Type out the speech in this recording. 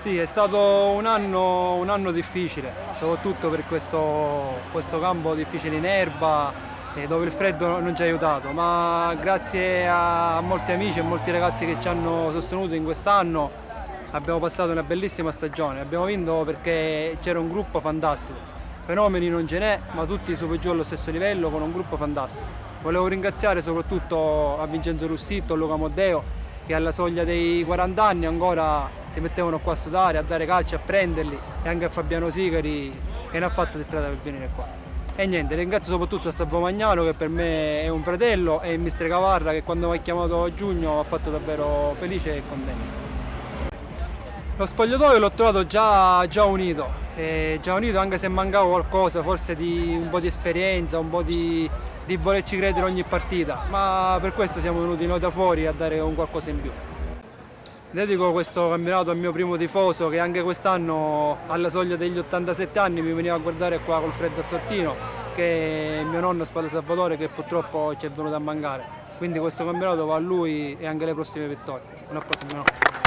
Sì, è stato un anno, un anno difficile, soprattutto per questo, questo campo difficile in erba eh, dove il freddo non ci ha aiutato, ma grazie a molti amici e molti ragazzi che ci hanno sostenuto in quest'anno abbiamo passato una bellissima stagione, abbiamo vinto perché c'era un gruppo fantastico, fenomeni non ce n'è, ma tutti su giù allo stesso livello con un gruppo fantastico. Volevo ringraziare soprattutto a Vincenzo Russitto, a Luca Moddeo che alla soglia dei 40 anni ancora si mettevano qua a sudare, a dare calcio, a prenderli e anche a Fabiano Sigari che ne ha fatto di strada per venire qua. E niente, ringrazio soprattutto a Salvo Magnano che per me è un fratello e il mister Cavarra che quando mi ha chiamato a giugno mi ha fatto davvero felice e contento. Lo spogliatoio l'ho trovato già, già unito, già unito anche se mancava qualcosa, forse di un po' di esperienza, un po' di, di volerci credere ogni partita, ma per questo siamo venuti noi da fuori a dare un qualcosa in più. Dedico questo campionato al mio primo tifoso che anche quest'anno alla soglia degli 87 anni mi veniva a guardare qua col freddo a Sortino che è mio nonno Spalla Salvatore che purtroppo ci è venuto a mancare. Quindi questo campionato va a lui e anche alle prossime vittorie. Un applauso.